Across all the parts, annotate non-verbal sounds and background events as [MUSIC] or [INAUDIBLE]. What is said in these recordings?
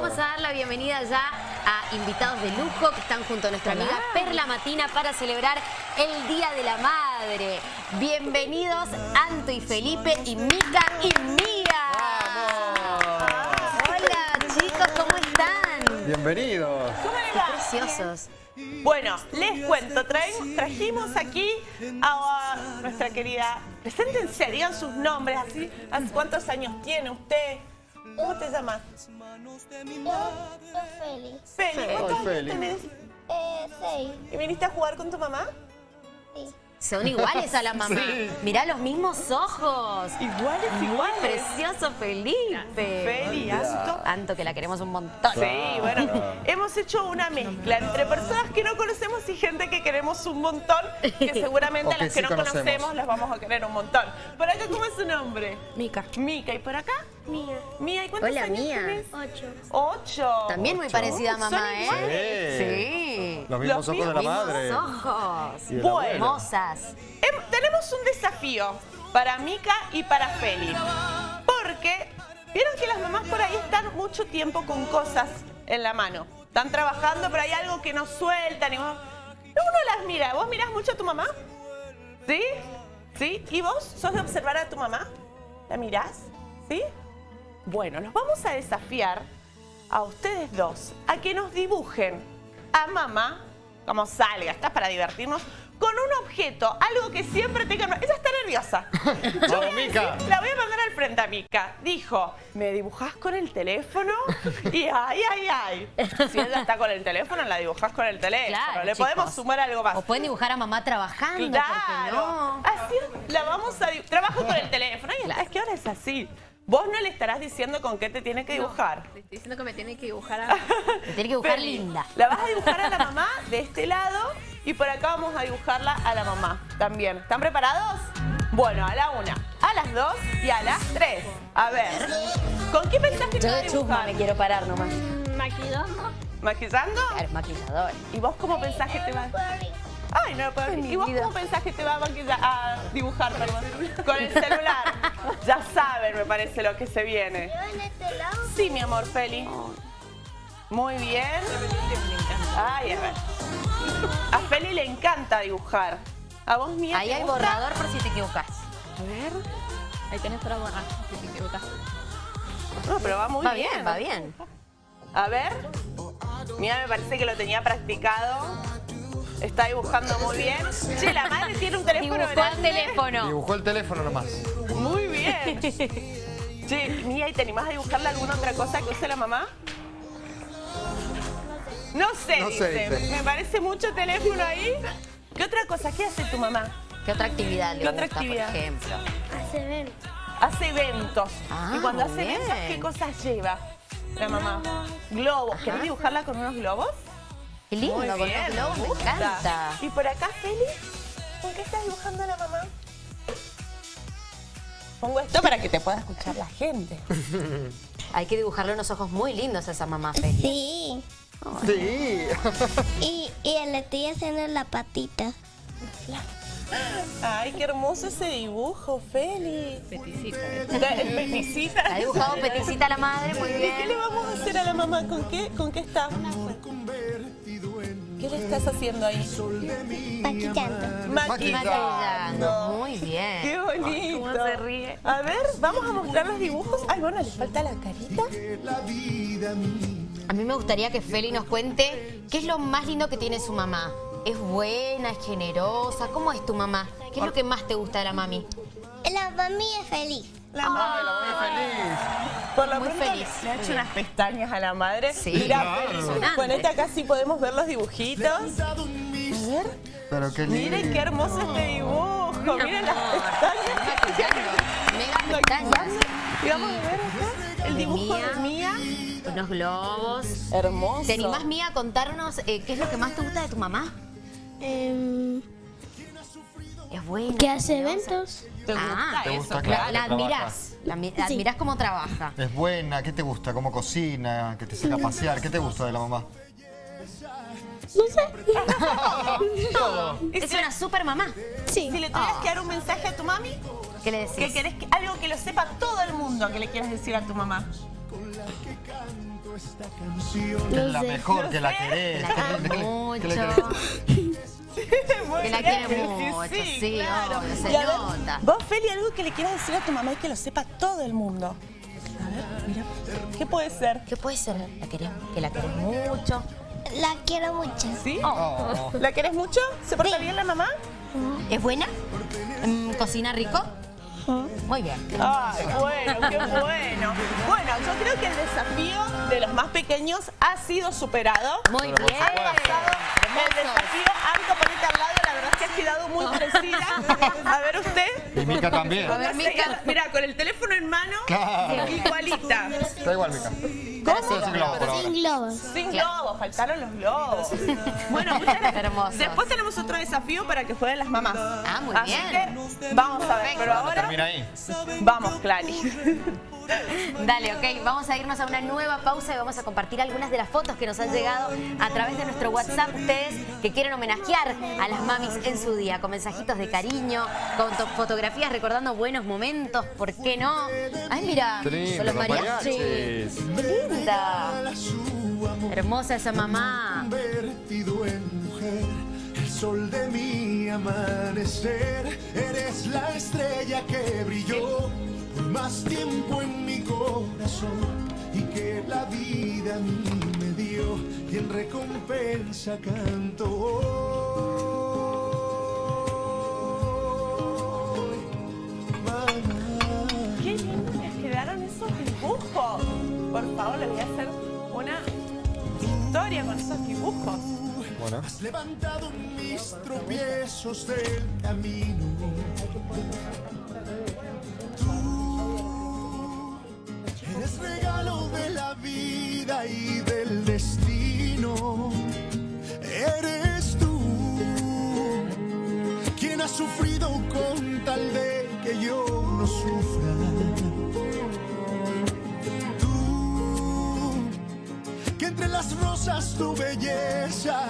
Vamos a dar la bienvenida ya a invitados de lujo que están junto a nuestra amiga Perla Matina para celebrar el Día de la Madre. Bienvenidos Anto y Felipe y Mica y Mía. Hola chicos, ¿cómo están? Bienvenidos. ¿Cómo le Qué va? preciosos. Bueno, les cuento, trajimos aquí a nuestra querida... Preséntense, digan sus nombres, así. ¿Hace ¿Cuántos años tiene usted? ¿Cómo te llamas? Yo, Feli. Feli, ¿cuántos Feli. años tenés? Eh, seis. ¿Y viniste a jugar con tu mamá? Sí. Son iguales a la mamá. Mirá los mismos ojos. Iguales, iguales. Precioso Felipe. Feli, Anto. Anto, que la queremos un montón. Sí, bueno, hemos hecho una mezcla entre personas que no conocemos y gente que queremos un montón, que [LAUGHS] seguramente a las que sí no conocemos. conocemos las vamos a querer un montón. ¿Por acá cómo es su nombre? Mica. Mica. ¿Y por acá? Mía. Mía, ¿y cuántos Hola, años Mía. tenés? Ocho. Ocho. También muy parecida a mamá, Son ¿eh? Sí. Sí. Los mismos Los ojos de la Mismos madre. ojos. De Bueno. Hermosas. Em- tenemos un desafío para Mica y para Feli. Porque vieron que las mamás por ahí están mucho tiempo con cosas en la mano. Están trabajando, pero hay algo que no sueltan. Y vos- uno las mira. ¿Vos mirás mucho a tu mamá? ¿Sí? ¿Sí? ¿Y vos sos de observar a tu mamá? ¿La mirás? ¿Sí? Bueno, los vamos a desafiar a ustedes dos a que nos dibujen a mamá, como salga, está para divertirnos, con un objeto, algo que siempre tengan... Ella está nerviosa. [LAUGHS] Yo voy Vamos, a Mica. decir- la voy a mandar al frente a Mica. Dijo, ¿me dibujás con el teléfono? [LAUGHS] Y ay, ay, ay. Si ella está con el teléfono, la dibujás con el teléfono. Claro, Le podemos sumar algo más. O pueden dibujar a mamá trabajando, ¿por qué Claro. no? Así la vamos a dibujar. Trabajo con el teléfono. Y Claro. es que ahora es así. Vos no le estarás diciendo con qué te tiene que dibujar. Le estoy diciendo que me tiene que dibujar a... [LAUGHS] Me tiene que dibujar linda. La vas a dibujar a la mamá de este lado y por acá vamos a dibujarla a la mamá también. ¿Están preparados? Bueno, a la una, a las dos y a las tres. A ver, ¿con qué pensás que te Yo va a de chusma dibujar? me quiero parar nomás. Maquillando. ¿Maquillando? Claro, maquillador. ¿Y vos cómo pensás que te va a... Barbie. Ay, no, pero ¿Y vos cómo pensás que te va a, dibujar? Con el celular. Ya saben, me parece, lo que se viene. En este lado. Sí, mi amor, Feli. Muy bien. Ay, a ver. A Feli le encanta dibujar. ¿A vos, Mía? Ahí hay gusta? borrador por si te equivocas. A ver... Ahí tenés para borrar. si te equivocas. No, pero va muy va bien. bien, va bien. A ver. Mía me parece que lo tenía practicado. Está dibujando muy bien. Che, la madre tiene un teléfono Dibujó el teléfono. Dibujó el teléfono nomás. Muy bien. Che, Mía, ¿y te animás a dibujarle alguna otra cosa que use la mamá? No sé, No sé, dice. dice. Me parece mucho teléfono ahí. ¿Qué otra cosa? ¿Qué hace tu mamá? ¿Qué otra actividad le ¿Qué otra gusta, actividad? por ejemplo? Hace ver. Hace eventos. Ah, y cuando hace muy eventos, bien. ¿qué cosas lleva la mamá? Globos. ¿Querés dibujarla con unos globos? Qué lindo, Muy con bien, los globos, me gusta. encanta. ¿Y por acá, Feli? ¿Con qué estás dibujando a la mamá? Pongo esto para que te pueda escuchar la gente. [LAUGHS] Hay que dibujarle unos ojos muy lindos a esa mamá, Feli. Sí. Sí. Y, y le estoy haciendo la patita. Ay, qué hermoso ese dibujo, Feli. Peticita. Peticita. Ha dibujado peticita a la madre, muy ¿Y qué le bien. vamos a hacer a la mamá? ¿Con qué, con qué está? ¿Qué le estás haciendo ahí? Maquillando. Maquillando, muy bien. ¡Qué bonito! ¿Cómo se ríe? A ver, vamos a mostrar los dibujos. Ay, bueno, le falta la carita. A mí me gustaría que Feli nos cuente qué es lo más lindo que tiene su mamá. ¿Es buena, es generosa? ¿Cómo es tu mamá? ¿Qué es lo que más te gusta de la mami? La mami es feliz. La Ay, mamá. la voy feliz. Por lo Muy pronto feliz. le ha hecho unas pestañas a la madre. Sí, Mirá, claro. Feli, Impresionante. Ponete acá si podemos ver los dibujitos. A ver, Pero qué lindo. miren qué hermoso este dibujo. Miren las pestañas. Mega pestañas. Y vamos a ver acá el dibujo Mía. de Mía. Unos globos. Hermoso. ¿Te animás, Mía, a contarnos eh, qué es lo que más te gusta de tu mamá? Em, Es buena. que hace eventos. ¿Te gusta Ah, Te eso? gusta, La, claro. la admirás. La, la admirás cómo trabaja. Es buena, ¿qué te gusta? ¿Cómo cocina? ¿Que te saca a pasear? ¿Qué te gusta de la mamá? No sé. [LAUGHS] Todo. Es si, una super mamá. Sí. si le tuvieras que dar un mensaje a tu mami, ¿Qué le decís? que querés que, algo que lo sepa todo el mundo que le quieras decir a tu mamá. Que es la mejor, que la querés. [LAUGHS] La querés [LAUGHS] ¿Qué le- mucho. Que la bien, [LAUGHS] quiere mucho, sí, obvio, se nota. Vos, Feli, algo que le quieras decir a tu mamá y que lo sepa todo el mundo. A ver, mira. ¿Qué puede ser? ¿Qué puede ser? ¿La querés, que la querés mucho? La quiero mucho. ¿Sí? Oh. ¿La querés mucho? ¿Se porta bien la mamá? ¿Es buena? Mm, ¿Cocina rico? Muy bien. Ay, bueno, qué bueno. Bueno, yo creo que el desafío de los más pequeños ha sido superado. Muy bien. Ha pasado el desafío. Anto, ponete al lado, la verdad es que has quedado muy parecida. [LAUGHS] A ver usted. Y Mica también. A ver, Mica. Mira, con el teléfono en mano, Claro. igualita. Está igual, Mica. ¿Cómo? Sin globos. Sin globos, faltaron los globos. Bueno, muchas. Después tenemos otro desafío para que jueguen las mamás. Ah, muy Así bien. que vamos a ver, pero ahora termina ahí. vamos, Clary. Dale, ok, vamos a irnos a una nueva pausa y vamos a compartir algunas de las fotos que nos han llegado a través de nuestro WhatsApp. Ustedes que quieren homenajear a las mamis en su día, con mensajitos de cariño, con to- fotografías recordando buenos momentos, ¿por qué no? Ay, mira, con los mariachis. linda. Hermosa esa mamá. convertido en mujer, el sol de mi amanecer. Eres la estrella que más tiempo en mi corazón y que la vida a mí me dio y en recompensa canto hoy. Mamá. Qué lindo que quedaron esos dibujos. Por favor, les voy a hacer una historia con esos dibujos. Bueno. Has levantado mis tropiezos del camino. Tú eres regalo de la vida y del destino. Eres tú quien ha sufrido con tal de que yo no sufra. Tú que entre las rosas tu belleza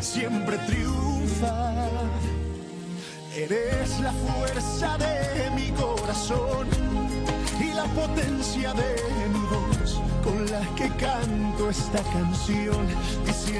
siempre triunfa. Eres la fuerza de mi corazón la potencia de mi voz con la que canto esta canción diciendo